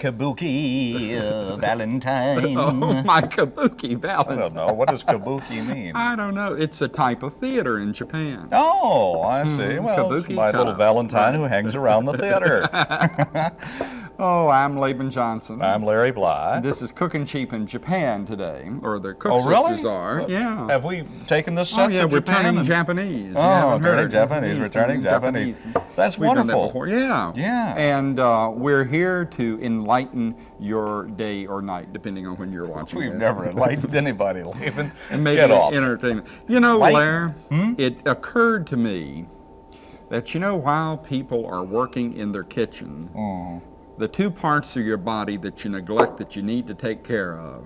Kabuki uh, Valentine. Oh, my kabuki I Valentine. don't know. What does kabuki mean? I don't know. It's a type of theater in Japan. Oh, I see. well, it's kabuki my little Valentine who hangs around the theater. Oh, I'm Laban Johnson. I'm Larry Bly. This is Cooking Cheap in Japan today, or the Cook Oh, really? Sisters are. Yeah. Have we taken this Oh set yeah, to we're Japan turning and- Japanese. Oh, You haven't turning. Japanese, He's returning turning Japanese. That's We've done that wonderful. before. Yeah. Yeah. And uh, we're here to enlighten your day or night, depending on when you're watching. We've this. never enlightened anybody, Laban. and maybe Get off. entertainment. You know, Light- Lair, Hmm? it occurred to me that you know while people are working in their kitchen, Mm. The two parts of your body that you neglect that you need to take care of,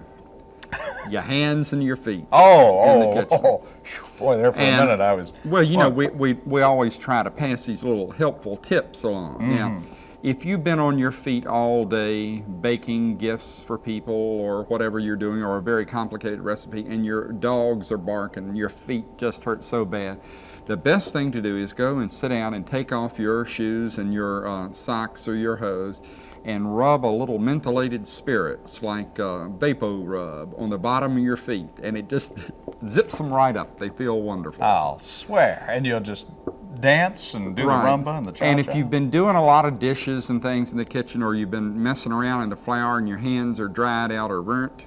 your hands and your feet. Oh, in the oh, kitchen. oh, Phew, boy, there for And- a minute I was. Well, you know, we, we, we always try to pass these little helpful tips along. Mm-hmm. Now, if you've been on your feet all day baking gifts for people or whatever you're doing, or a very complicated recipe, and your dogs are barking, your feet just hurt so bad, the best thing to do is go and sit down and take off your shoes and your uh, socks or your hose and rub a little mentholated spirits like uh, Vapo Rub on the bottom of your feet, and it just zips them right up. They feel wonderful. I'll swear. And you'll just dance and do the rumba and the cha And if you've been doing a lot of dishes and things in the kitchen, or you've been messing around in the flour and your hands are dried out or burnt,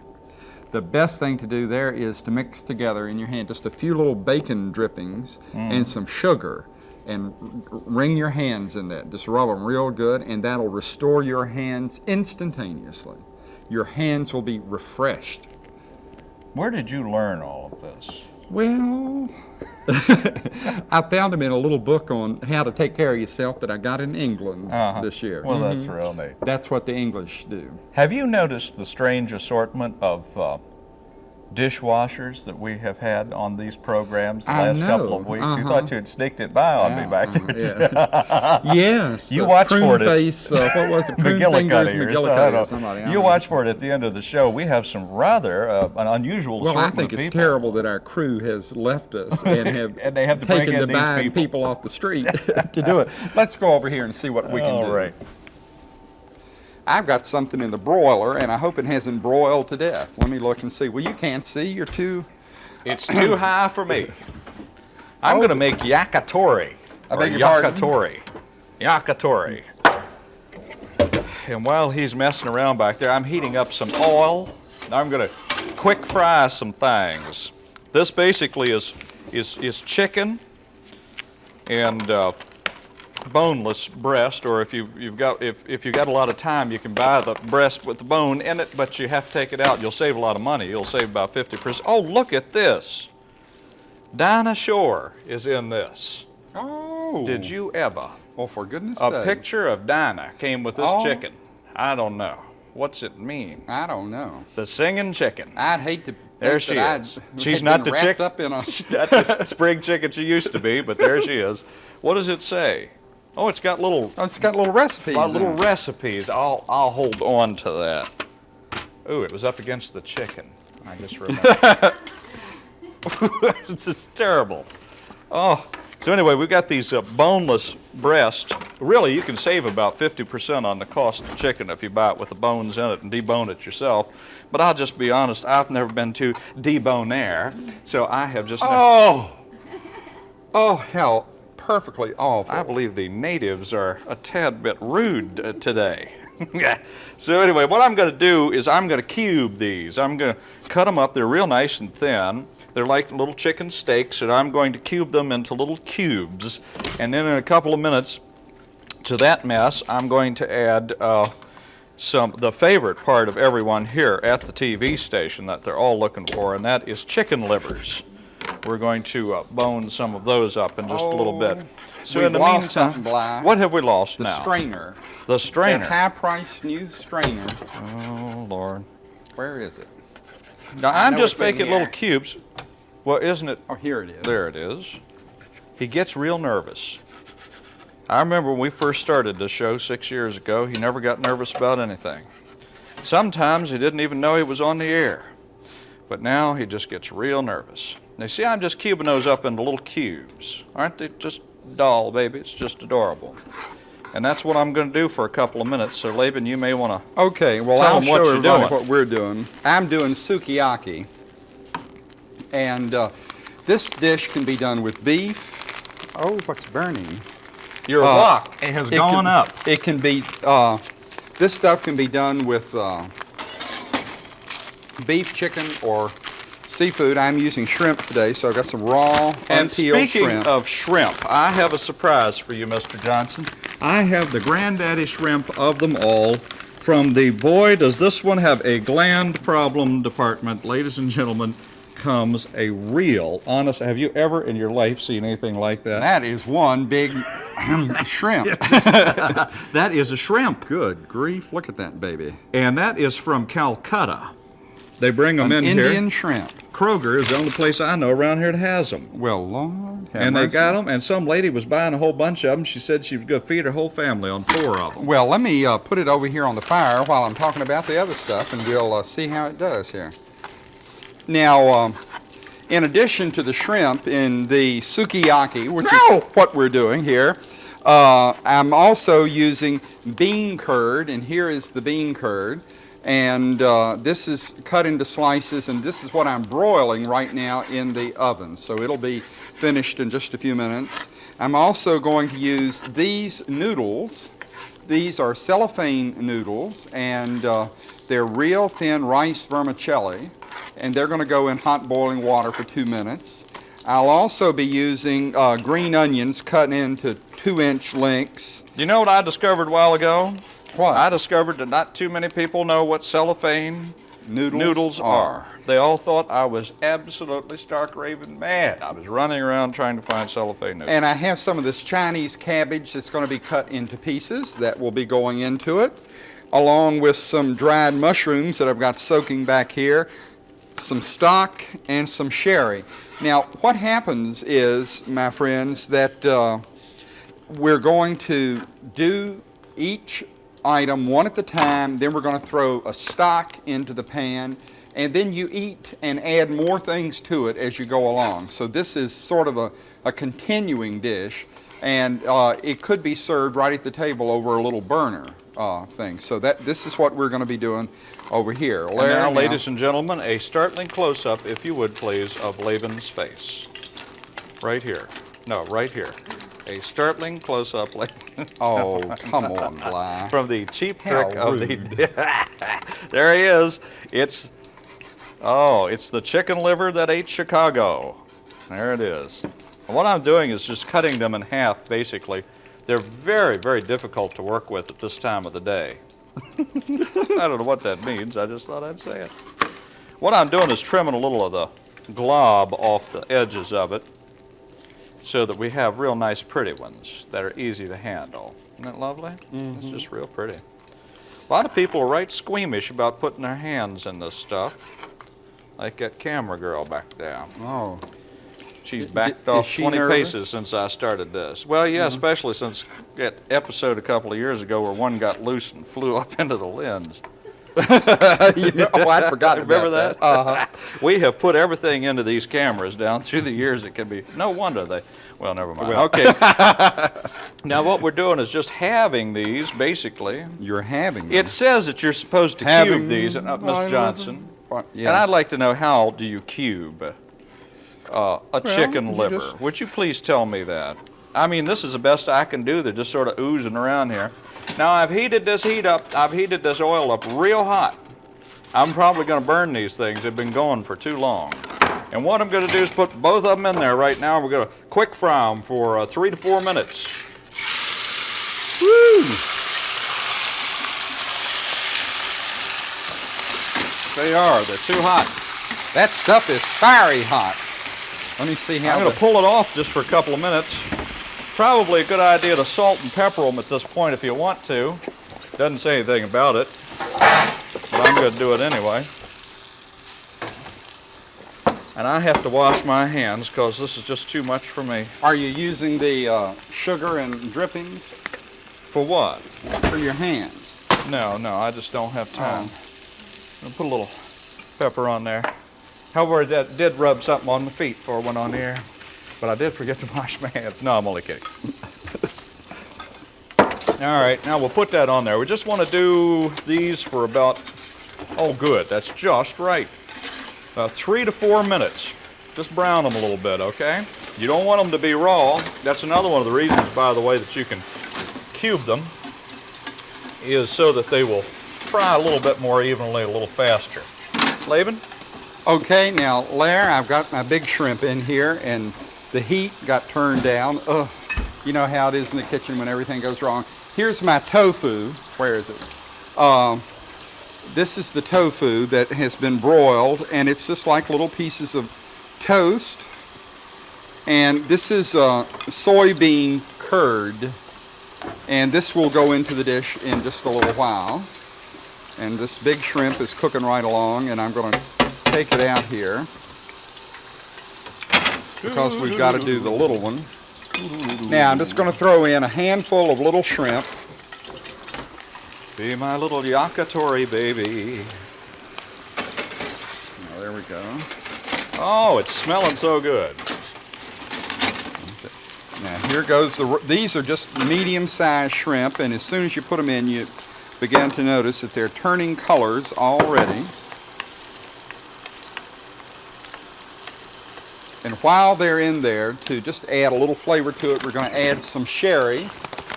the best thing to do there is to mix together in your hand just a few little bacon drippings Mm. and some sugar and wring your hands in that. Just rub them real good, and that'll restore your hands instantaneously. Your hands will be refreshed. Where did you learn all of this? Well, I found them in a little book on how to take care of yourself that I got in England Uh-huh. this year. Well, that's real neat. That's what the English do. Have you noticed the strange assortment of uh, dishwashers that we have had on these programs the I last couple of weeks? You uh-huh. thought you had sneaked it by on me Yeah, back uh, there. yeah. yes. You uh, watch for it. face. Uh, what was it? McGillicuddy or McGillicuddy or somebody. I You watch for it at the end of the show. We have some rather uh, an unusual Well, I think it's people. terrible that our crew has left us and have And they have to bring taken in to these people. people. off the street to do it. Let's go over here and see what we can All do. right. I've got something in the broiler, and I hope it hasn't broiled to death. Let me look and see. Well, you can't see. You're too. It's too high for me. I'm Oh. going to make yakitori. I or beg your pardon? yakitori. Yakitori. And while he's messing around back there, I'm heating up some oil. Now I'm going to quick fry some things. This basically is is is chicken and uh, boneless breast, or if you you've got if if you got a lot of time, you can buy the breast with the bone in it, but you have to take it out. You'll save a lot of money. You'll save about 50%. Oh, look at this. Dinah Shore is in this. Oh. Did you ever? Well, for goodness A sake. picture of Dinah came with this Oh. chicken. I don't know. What's it mean? I don't know. The singing chicken. I'd hate to. There she is. I'd She's not the wrapped chick- up in a. Not the spring chicken she used to be, but there she is. What does it say? Oh, it's got little Oh, it's got little recipes. My in little it. recipes. I'll I'll hold on to that. Oh, it was up against the chicken. I just remember. it's just terrible. Oh, so anyway, we've got these uh, boneless breasts. Really, you can save about 50% on the cost of chicken if you buy it with the bones in it and debone it yourself. But I'll just be honest, I've never been to debonair, so I have just. never- Oh. Oh hell, perfectly awful. I believe the natives are a tad bit rude uh, today. so anyway, what I'm going to do is I'm going to cube these. I'm going to cut them up. They're real nice and thin. They're like little chicken steaks, and I'm going to cube them into little cubes. And then in a couple of minutes, to that mess, I'm going to add uh, some the favorite part of everyone here at the TV station that they're all looking for, and that is chicken livers. We're going to uh, bone some of those up in just a little bit. So in the lost meantime, Bly. what have we lost the now? strainer. The That strainer. high-priced new strainer. Oh Lord! Where is it? Now I'm just making little cubes. Well, isn't it? Oh, here it is. There it is. He gets real nervous. I remember when we first started the show six years ago, he never got nervous about anything. Sometimes he didn't even know he was on the air. But now he just gets real nervous. Now, see, I'm just cubing those up into little cubes. Aren't they just doll, baby? It's just adorable. And that's what I'm going to do for a couple of minutes. So, Laban, you may want to. Okay, well, I'll show what you're everybody doing. what we're doing. I'm doing sukiyaki. And uh, this dish can be done with beef. Oh, what's burning? Your Uh, wok has It gone can- up. It can be, uh, this stuff can be done with uh, beef, chicken, or seafood. I'm using shrimp today, so I've got some raw, And unpeeled speaking shrimp. of shrimp, I have a surprise for you, Mr. Johnson. I have the granddaddy shrimp of them all from the Boy Does This One Have a Gland Problem department. Ladies and gentlemen, comes a real, honest, have you ever in your life seen anything like that? that is one big shrimp. That is a shrimp. Good grief, look at that baby. And that is from Calcutta. They bring them An in Indian here. shrimp. Kroger is the only place I know around here that has them. Well, Lord, have And they got them, and some lady was buying a whole bunch of them. She said she was going to feed her whole family on four of them. Well, let me uh, put it over here on the fire while I'm talking about the other stuff, and we'll uh, see how it does here. Now, um, in addition to the shrimp in the sukiyaki, which No! is what we're doing here, uh, I'm also using bean curd, and here is the bean curd. And uh, this is cut into slices, and this is what I'm broiling right now in the oven. So it'll be finished in just a few minutes. I'm also going to use these noodles. These are cellophane noodles, and uh, they're real thin rice vermicelli, and they're going to go in hot boiling water for two minutes. I'll also be using uh, green onions cut into two-inch lengths. You know what I discovered a while ago? What? I discovered that not too many people know what cellophane noodles, noodles are. They all thought I was absolutely stark raving mad. I was running around trying to find cellophane noodles. And I have some of this Chinese cabbage that's going to be cut into pieces that will be going into it, along with some dried mushrooms that I've got soaking back here, some stock, and some sherry. Now, what happens is, my friends, that uh, we're going to do each item one at a time, then we're going to throw a stock into the pan, and then you eat and add more things to it as you go along. So this is sort of a, a continuing dish, and uh, it could be served right at the table over a little burner uh, thing. So that this is what we're going to be doing over here. And Larry, now, now- ladies and gentlemen, a startling close-up, if you would please, of Laban's face. Right here. No, right here. A startling close-up, Laban. Oh, come on, Bly. from the cheap How trick of the. there he is. It's oh, it's the chicken liver that ate Chicago. There it is. And what I'm doing is just cutting them in half, basically. They're very, very difficult to work with at this time of the day. I don't know what that means. I just thought I'd say it. What I'm doing is trimming a little of the glob off the edges of it so that we have real nice pretty ones that are easy to handle. Isn't that lovely? It's mm-hmm. just real pretty. A lot of people are right squeamish about putting their hands in this stuff. Like that camera girl back there. Oh, She's backed is off she 20 nervous? paces since I started this. Well, yeah, mm-hmm. especially since that episode a couple of years ago where one got loose and flew up into the lens. You know, oh, I forgot about Remember that? Uh-huh. we have put everything into these cameras down through the years. It can be no wonder they. Well, never mind. Well. Okay. now what we're doing is just having these basically. You're having It says that you're supposed to Having cube these, uh, I Miss love Johnson. What? And I'd like to know how do you cube uh, a chicken liver? just- Would you please tell me that? I mean, this is the best I can do. They're just sort of oozing around here. Now I've heated this heat up. I've heated this oil up real hot. I'm probably going to burn these things. They've been going for too long. And what I'm going to do is put both of them in there right now. We're going to quick fry them for uh, three to four minutes. Woo! They are. They're too hot. That stuff is fiery hot. Let me see how. I'm to pull it off just for a couple of minutes. Probably a good idea to salt and pepper them at this point if you want to. Doesn't say anything about it, but I'm going to do it anyway. And I have to wash my hands because this is just too much for me. Are you using the uh, sugar and drippings For what? for your hands? No, no, I just don't have time. I'll put a little pepper on there. However, that did, rub something on my feet before I went on the air, but I did forget to wash my hands. No, I'm only kidding. All right, now we'll put that on there. We just want to do these for about, oh good, that's just right. About three to four minutes. Just brown them a little bit, okay? You don't want them to be raw. That's another one of the reasons, by the way, that you can cube them, is so that they will fry a little bit more evenly, a little faster. Laban? Okay, now, Lair, I've got my big shrimp in here, and the heat got turned down. Ugh, you know how it is in the kitchen when everything goes wrong. Here's my tofu. Where is it? Um, this is the tofu that has been broiled, and it's just like little pieces of toast. And this is uh, soybean curd, and this will go into the dish in just a little while. And this big shrimp is cooking right along, and I'm going to take it out here because we've got to do the little one. Now I'm just going to throw in a handful of little shrimp. Be my little yakitori baby. Now, there we go. Oh, it's smelling so good. Now here goes the. These are just medium-sized shrimp, and as soon as you put them in, you begin to notice that they're turning colors already. And while they're in there, to just add a little flavor to it, we're going to add some sherry.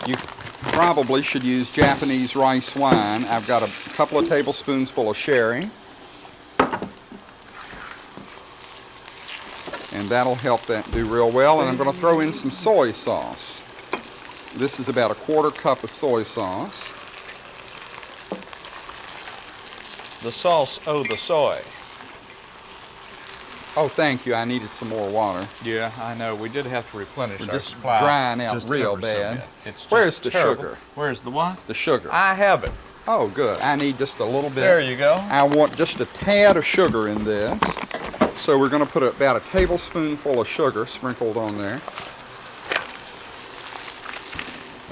You probably should use Japanese rice wine. I've got a couple of tablespoons full of sherry. And that'll help that do real well. And I'm going to throw in some soy sauce. This is about a quarter cup of soy sauce. The sauce, oh, the soy. Oh, thank you. I needed some more water. Yeah, I know. We did have to replenish We're our just supply. drying out just real bad. It's just Where's the terrible. sugar? Where's the what? The sugar. I have it. Oh, good. I need just a little bit. There you go. I want just a tad of sugar in this. So we're going to put about a tablespoonful of sugar sprinkled on there.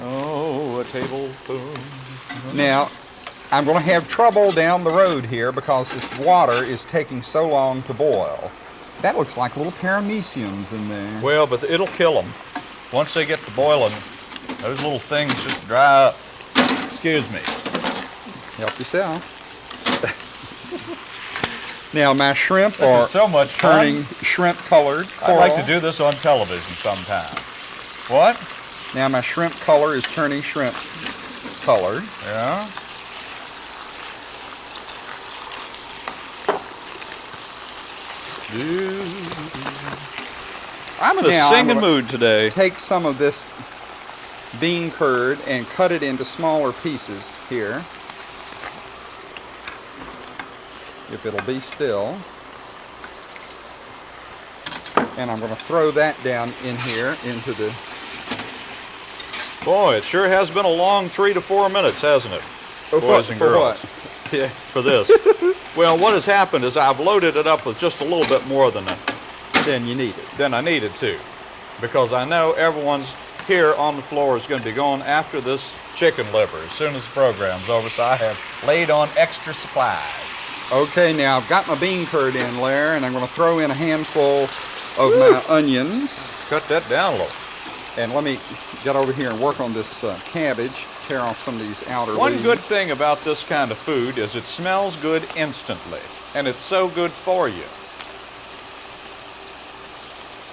Oh, a tablespoon. Now, I'm going to have trouble down the road here because this water is taking so long to boil. That looks like little parameciums in there. Well, but it'll kill them. Once they get to boiling, those little things just dry up. Excuse me. Help yourself. now, my shrimp This are is so much turning fun. shrimp colored. I'd like to do this on television sometime. What? Now my shrimp color is turning shrimp colored. Yeah. I'm in a Now, singing mood today. Take some of this bean curd and cut it into smaller pieces here. If it'll be still. And I'm going to throw that down in here into the Boy, it sure has been a long three to four minutes, hasn't it? Boys what- and for girls. Yeah, for this. well, what has happened is I've loaded it up with just a little bit more than, a, then you need it. than I needed to. Because I know everyone's here on the floor is going to be going after this chicken liver as soon as the program's over, so I have laid on extra supplies. Okay, now I've got my bean curd in there and I'm going to throw in a handful of my onions. Cut that down a little. And let me get over here and work on this uh, cabbage, tear off some of these outer One leaves. good thing about this kind of food is it smells good instantly, and it's so good for you.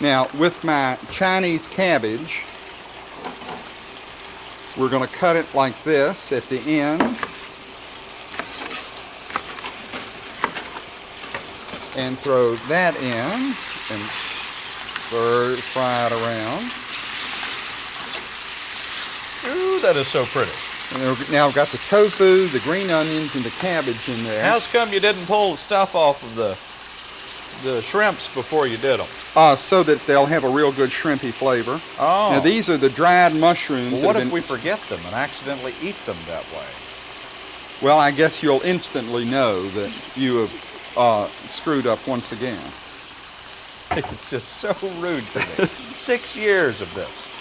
Now, with my Chinese cabbage, we're going to cut it like this at the end. And throw that in and stir, fry it around. That is so pretty. And now I've got the tofu, the green onions, and the cabbage in there. How's come you didn't pull the stuff off of the the shrimps before you did them? Uh, so that they'll have a real good shrimpy flavor. Oh. Now these are the dried mushrooms. well, what if we forget them and accidentally eat them that way? Well, I guess you'll instantly know that you have uh, screwed up once again. It's just so rude to me. Six years of this.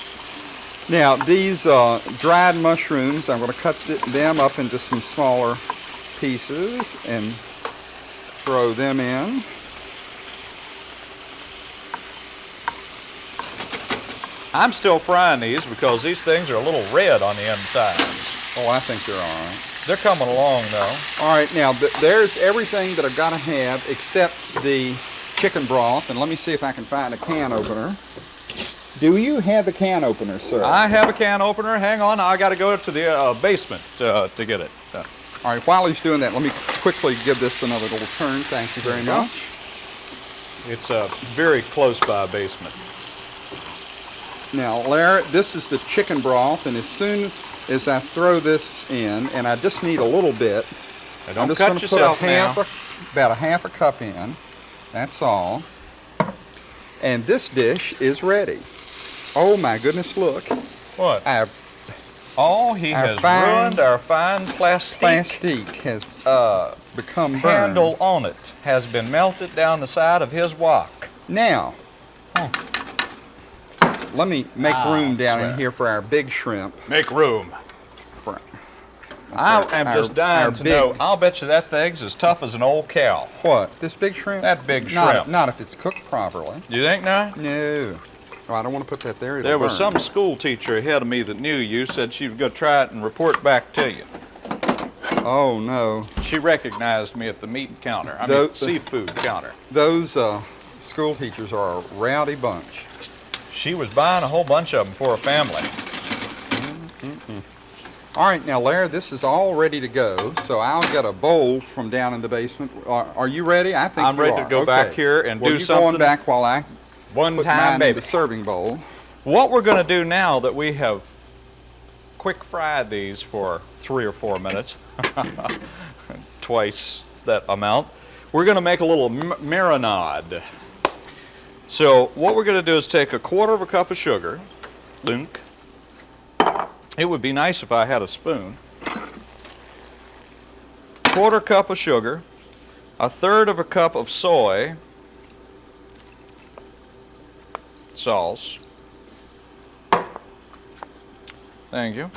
Now, these uh, dried mushrooms, I'm going to cut th- them up into some smaller pieces and throw them in. I'm still frying these because these things are a little red on the insides. Oh, I think they're all right. They're coming along though. All right, now th- there's everything that I've got to have except the chicken broth. And let me see if I can find a can opener. Do you have a can opener, sir? I have a can opener. Hang on, I got to go to the uh, basement uh, to get it. Uh, All right, while he's doing that, let me quickly give this another little turn. Thank you very you go. much. it's uh, very close by basement. Now, Larry, this is the chicken broth, and as soon as I throw this in, and I just need a little bit, Now, I'm just going to put a half, a, about a half a cup in. That's all. And this dish is ready. Oh my goodness! Look, What? our Oh, he Our has fine ruined our fine plastic plastique has uh, become burned. handle on it. Has been melted down the side of his wok. Now, let me make Ah, room down in here for our big shrimp. Make room. For, I our- am just dying to big- know. I'll bet you that thing's as tough as an old cow. What? This big shrimp? That big Not- shrimp. Not, if it's cooked properly. You think not? No. Oh, I don't want to put that there. It'll There was burn. some school teacher ahead of me that knew you, said she was going to try it and report back to you. Oh no. She recognized me at the meat counter, I mean, Those- seafood counter. Those uh, school teachers are a rowdy bunch. She was buying a whole bunch of them for a family. All right, now Larry, this is all ready to go. So I'll get a bowl from down in the basement. Are, are you ready? I think I'm you ready to are. go back here and well, do you something. going back while I One put time, baby. the serving bowl. What we're going to do now that we have quick fried these for three or four minutes, twice that amount, we're going to make a little m- marinade. So what we're going to do is take a quarter of a cup of sugar. Dunk. It would be nice if I had a spoon. Quarter cup of sugar, a third of a cup of soy sauce. Thank you.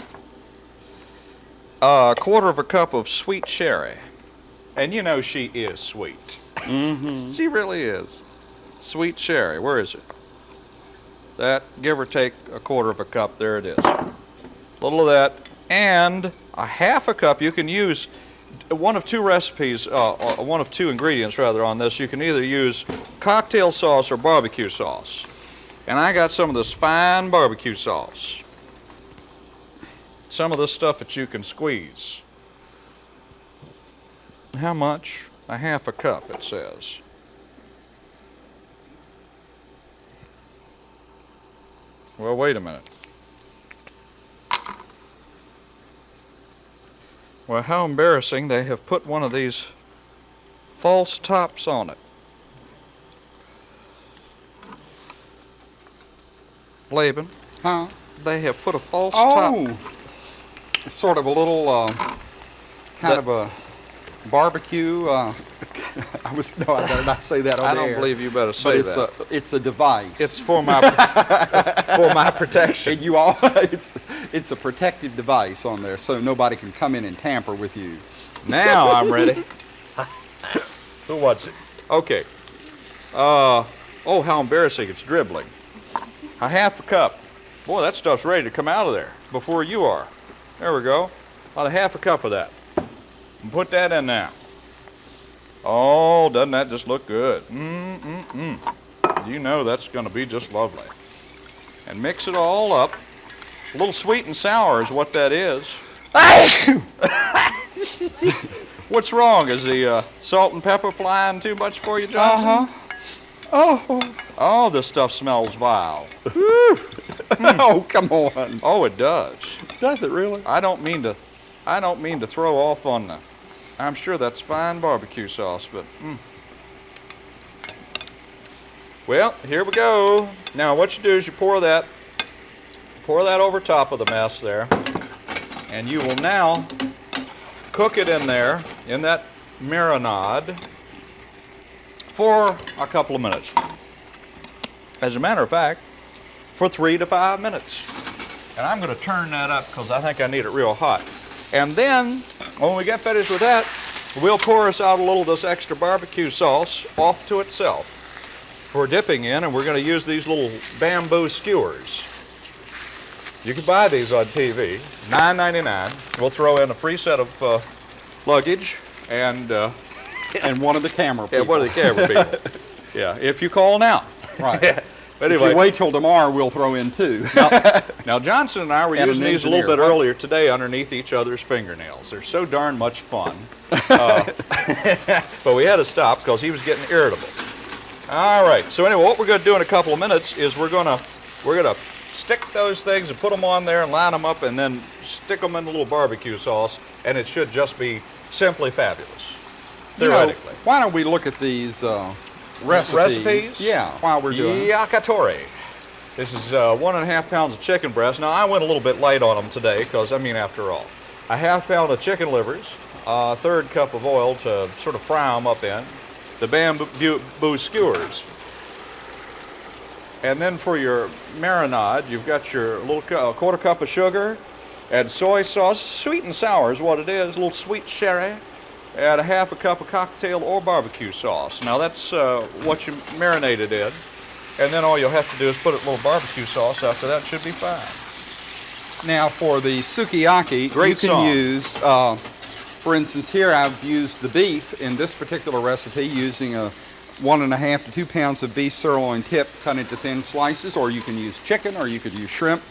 A quarter of a cup of sweet sherry. And you know she is sweet. Mm-hmm. She really is. Sweet sherry. Where is it? That, give or take a quarter of a cup. There it is. A little of that. And a half a cup. You can use one of two recipes, uh, uh, one of two ingredients rather on this. You can either use cocktail sauce or barbecue sauce. And I got some of this fine barbecue sauce. Some of this stuff that you can squeeze. How much? A half a cup, it says. Well, wait a minute. Well, how embarrassing. They have put one of these false tops on it. Laban, Huh? they have put a false top. Oh, it's sort of a little uh, kind That- of a barbecue. Uh, I was no, I better not say that on I the don't air. believe you better But say it's that. a it's a device. It's for my for my protection. and you all it's it's a protective device on there, so nobody can come in and tamper with you. Now I'm ready. Who wants it? Okay. Uh, oh, how embarrassing! It's dribbling. A half a cup. Boy, that stuff's ready to come out of there before you are. There we go. About a half a cup of that. And put that in now. Oh, doesn't that just look good? Mm mm mm. You know that's going to be just lovely. And mix it all up. A little sweet and sour is what that is. What's wrong? Is the uh, salt and pepper flying too much for you, Johnson? Uh-huh. Oh, Oh, this stuff smells vile. oh, come on! Oh, it does. Does it really? I don't mean to. I don't mean to throw off on the. I'm sure that's fine barbecue sauce, but. Mm. Well, here we go. Now, what you do is you pour that, pour that over top of the mess there, and you will now cook it in there in that marinade for a couple of minutes. As a matter of fact, for three to five minutes. And I'm going to turn that up because I think I need it real hot. And then, when we get finished with that, we'll pour us out a little of this extra barbecue sauce off to itself for dipping in, and we're going to use these little bamboo skewers. You can buy these on TV, $9.99. We'll throw in a free set of uh, luggage and, uh, And one of the camera people. and one of the camera people. yeah, if you call now. Right. But If anyway, you wait till tomorrow, we'll throw in two. now Johnson and I were And using these a little bit earlier today underneath each other's fingernails. They're so darn much fun. Uh, but we had to stop because he was getting irritable. All right. So anyway, what we're going to do in a couple of minutes is we're going to we're going to stick those things and put them on there and line them up and then stick them in a little barbecue sauce, and it should just be simply fabulous. You know, Theoretically. why don't we look at these uh, recipes? Recipes? Yeah, while we're doing. Yakitori. This is uh, one and a half pounds of chicken breast. Now, I went a little bit light on them today because, I mean, after all, a half pound of chicken livers, a third cup of oil to sort of fry them up in, the bamboo skewers. And then for your marinade, you've got your little cu- a quarter cup of sugar and soy sauce. Sweet and sour is what it is, a little sweet sherry. Add a half a cup of cocktail or barbecue sauce. Now that's uh, what you marinate it in. And then all you'll have to do is put a little barbecue sauce after that, should be fine. Now for the sukiyaki, Great you can song. use, uh, for instance, here I've used the beef in this particular recipe using a one and a half to two pounds of beef sirloin tip cut into thin slices, or you can use chicken, or you could use shrimp.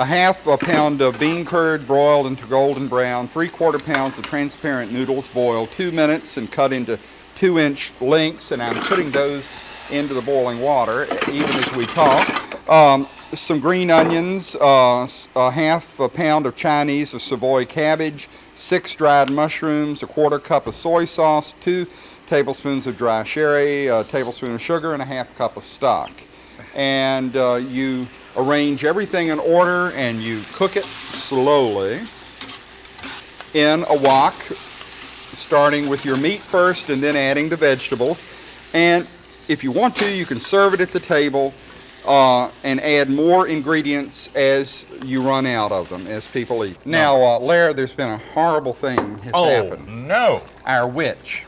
A half a pound of bean curd broiled into golden brown, three quarter pounds of transparent noodles boiled two minutes and cut into two inch lengths, and I'm putting those into the boiling water even as we talk. Um, some green onions, uh, a half a pound of Chinese or Savoy cabbage, six dried mushrooms, a quarter cup of soy sauce, two tablespoons of dry sherry, a tablespoon of sugar, and a half cup of stock. And uh, you arrange everything in order and you cook it slowly in a wok, starting with your meat first and then adding the vegetables. And if you want to, you can serve it at the table uh, and add more ingredients as you run out of them, as people eat. Now, uh, Lair, there's been a horrible thing has Oh, happened. no. Our witch,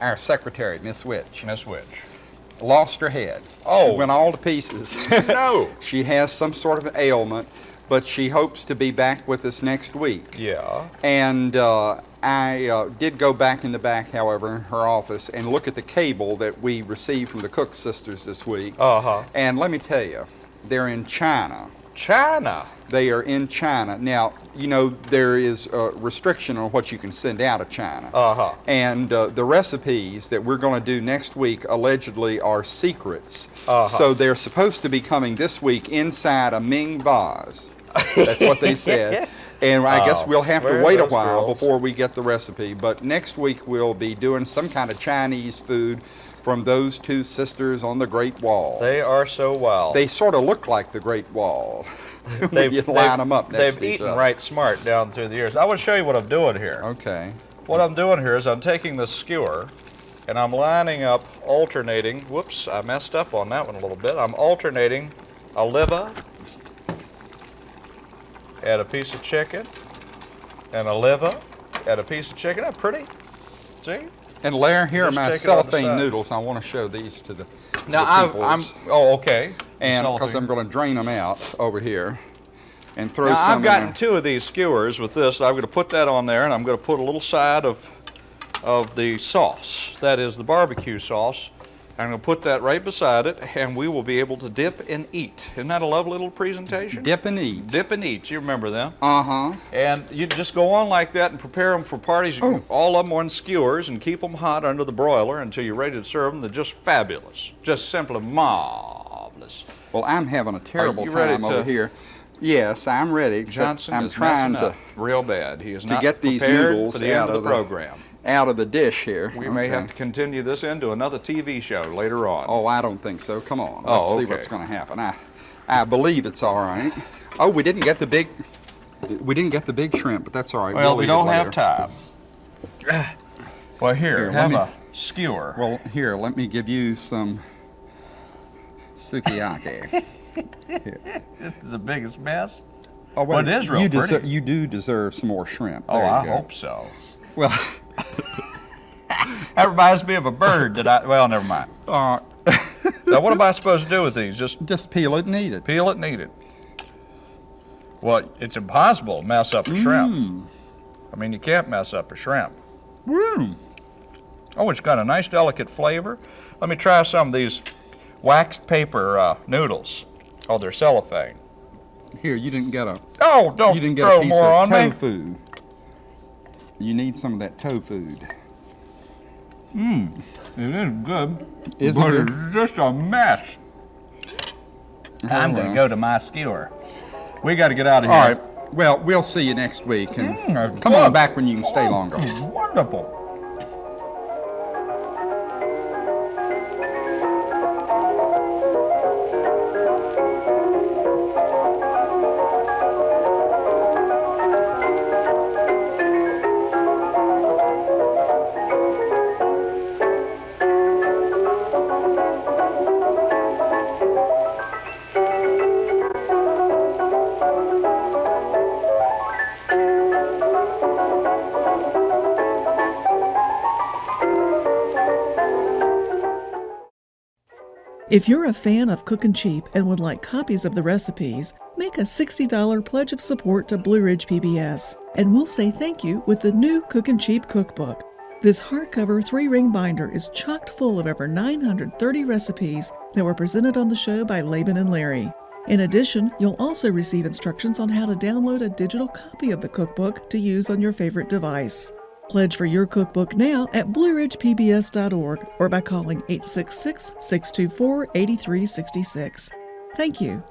our secretary, Miss Witch, Miss Witch. Lost her head. Oh. She went all to pieces. No. she has some sort of an ailment, but she hopes to be back with us next week. Yeah. And uh, I uh, did go back in the back, however, in her office and look at the cable that we received from the Cook sisters this week. Uh huh. And let me tell you, they're in China. China. They are in China. Now, you know, there is a restriction on what you can send out of China. Uh huh. And uh, the recipes that we're going to do next week allegedly are secrets. Uh-huh. So they're supposed to be coming this week inside a Ming vase. That's what they said. And I guess Oh, we'll have to wait a while girls. before we get the recipe. But next week we'll be doing some kind of Chinese food from those two sisters on the Great Wall. They are so wild. They sort of look like the Great Wall. They've, you line them up next They've to each eaten other. right smart down through the years. I want to show you what I'm doing here. Okay. What I'm doing here is I'm taking the skewer and I'm lining up, alternating. Whoops, I messed up on that one a little bit. I'm alternating a liver, add a piece of chicken, and a liver, add a piece of chicken. That's pretty. See? And Larry, here Just are my take it on the cellophane noodles. I want to show these to the, to Now the I'm. I'm. Oh, okay. and because I'm going to drain them out over here and throw Now some I've gotten there. two of these skewers with this. I'm going to put that on there, and I'm going to put a little side of of the sauce. That is the barbecue sauce. I'm going to put that right beside it, and we will be able to dip and eat. Isn't that a lovely little presentation? Dip and eat. Dip and eat. You remember them? Uh huh. And you just go on like that and prepare them for parties. Oh. All of them on skewers and keep them hot under the broiler until you're ready to serve them. They're just fabulous. Just simply marvelous. Well, I'm having a terrible time over here. Yes, I'm ready. Johnson I'm is trying messing to up real bad. He is to not get these prepared noodles for the end out of the of the- program. Out of the dish here. We may have to continue this into another TV show later on. Oh, I don't think so. Come on. Oh, Let's see okay. what's going to happen. I, I believe it's all right. Oh, we didn't get the big. We didn't get the big shrimp, but that's all right. well, We'll we don't have time. Well, here, Here, have me- a skewer. Well, here, let me give you some sukiyaki. it's the biggest mess. Oh, Well, it is real you pretty. you do deserve some more shrimp. Oh, There I go. hope so. Well, That reminds me of a bird that I. Well, never mind. uh, Now, what am I supposed to do with these? Just just peel it and eat it. peel it and eat it. Well, it's impossible to mess up a shrimp. Mm. I mean, you can't mess up a shrimp. Woo. Oh, it's got a nice delicate flavor. Let me try some of these waxed paper uh, noodles. Oh, they're cellophane. Here, you didn't get a Oh, don't you didn't get throw a piece more of on me. Tofu. You need some of that tofu. Mmm, it is good. Is it but good? it's just a mess. I'm going to well. go to my skewer. We got to get out of here. right. Well, we'll see you next week, and Mm, come good. on back when you can stay longer. Wonderful. If you're a fan of Cookin' Cheap and would like copies of the recipes, make a $60 pledge of support to Blue Ridge PBS, and we'll say thank you with the new Cookin' Cheap cookbook. This hardcover three ring binder is chocked full of over 930 recipes that were presented on the show by Laban and Larry. In addition, you'll also receive instructions on how to download a digital copy of the cookbook to use on your favorite device. Pledge for your cookbook now at blueridgepbs.org or by calling 866 624 8366. Thank you.